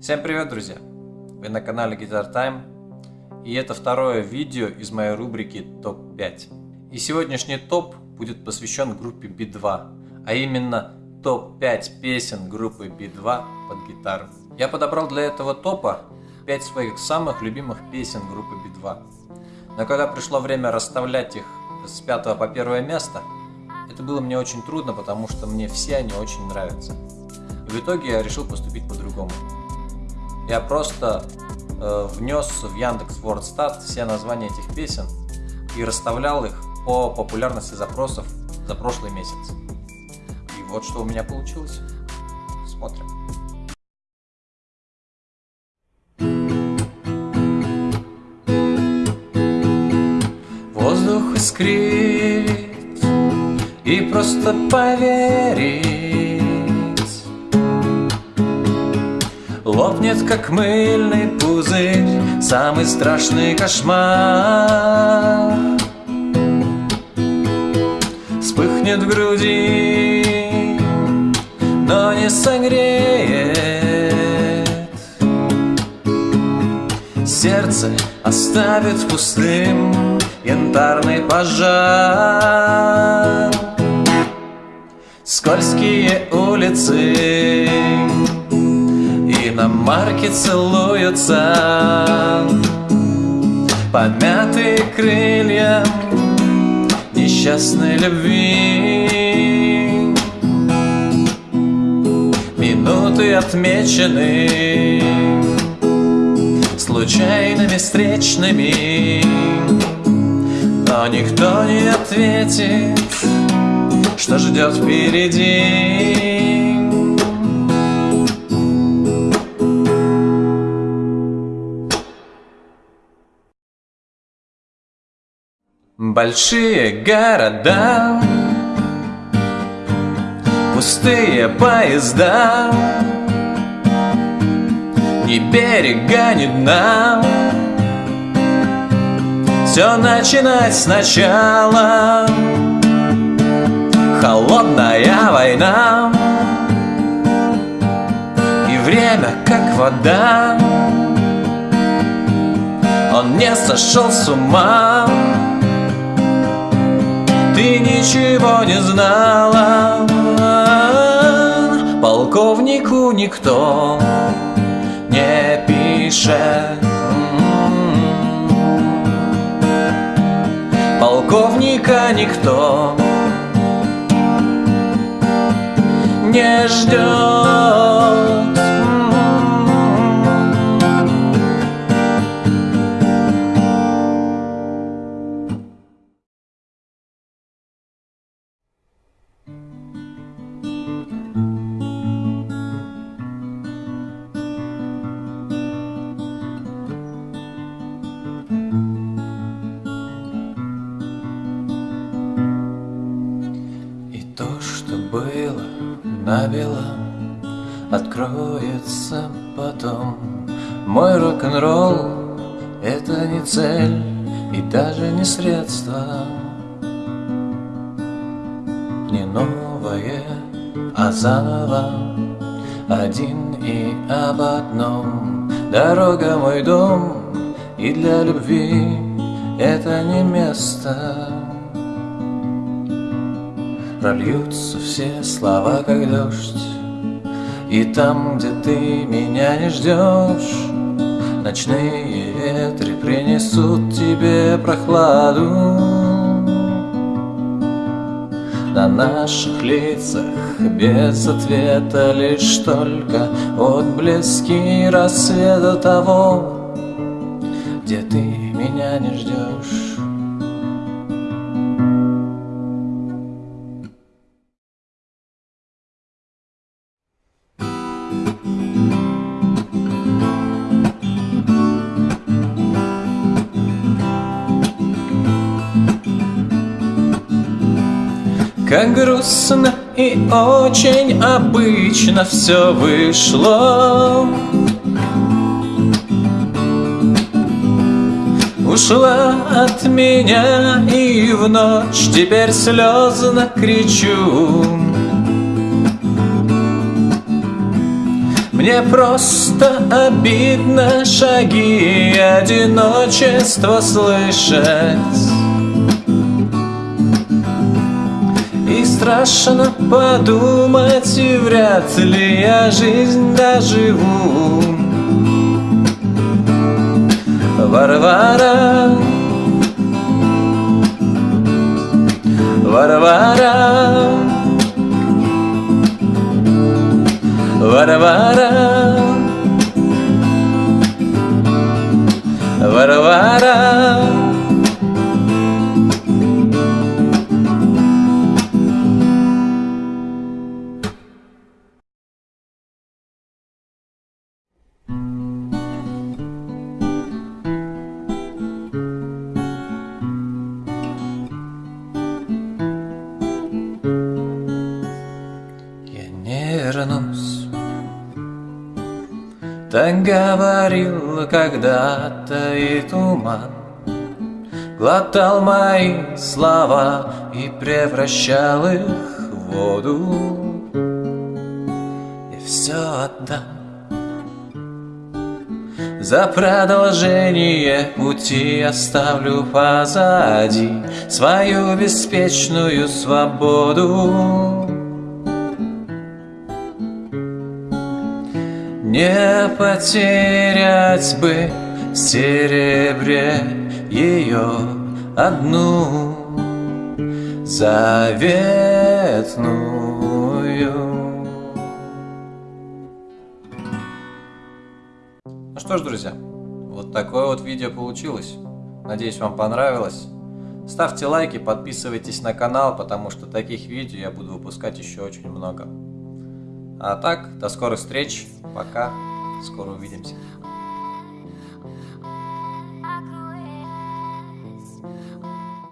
Всем привет, друзья! Вы на канале Guitar Time, и это второе видео из моей рубрики ТОП-5. И сегодняшний топ будет посвящен группе B2, а именно топ-5 песен группы B2 под гитару. Я подобрал для этого топа 5 своих самых любимых песен группы B2. Но когда пришло время расставлять их с 5 по 1 место, это было мне очень трудно, потому что мне все они очень нравятся. И в итоге я решил поступить по-другому. Я просто э, внес в Яндекс WordStat все названия этих песен и расставлял их по популярности запросов за прошлый месяц. И вот что у меня получилось. Смотрим. Воздух искрит и просто поверить Лопнет, как мыльный пузырь Самый страшный кошмар. Вспыхнет в груди Но не согреет. Сердце оставит пустым Янтарный пожар. Скользкие улицы иномарки целуются. Помятые крылья несчастной любви. Минуты отмечены случайными встречными. Но никто не ответит, что ждет впереди Большие города, пустые поезда, Ни берега, ни дна, Все начинать сначала, Холодная война, И время как вода, Он не сошел с ума, ничего не знала. Полковнику никто не пишет Полковника никто не ждет набело Откроется потом. Мой рок-н-ролл — это не цель И даже не средство. Не новое, а заново. Один и об одном. Дорога мой дом И для любви это не место Прольются все слова, как дождь. И там, где ты меня не ждешь Ночные ветры принесут тебе прохладу. На наших лицах без ответа Лишь только отблески рассвета того Где ты меня не ждешь Как грустно и очень обычно все вышло. Ушла от меня и в ночь теперь слезно кричу Мне просто обидно шаги и одиночество слышать. И страшно подумать, и вряд ли я жизнь доживу. Варвара Варвара Варвара Варвара говорил когда-то и туман, Глотал мои слова и превращал их в воду. И все отдам за продолжение пути оставлю позади Свою беспечную свободу Не потерять бы в серебре ее одну заветную. Ну что ж, друзья, вот такое вот видео получилось. Надеюсь, вам понравилось. Ставьте лайки, подписывайтесь на канал, потому что таких видео я буду выпускать еще очень много. А так, до скорых встреч. Пока. Скоро увидимся.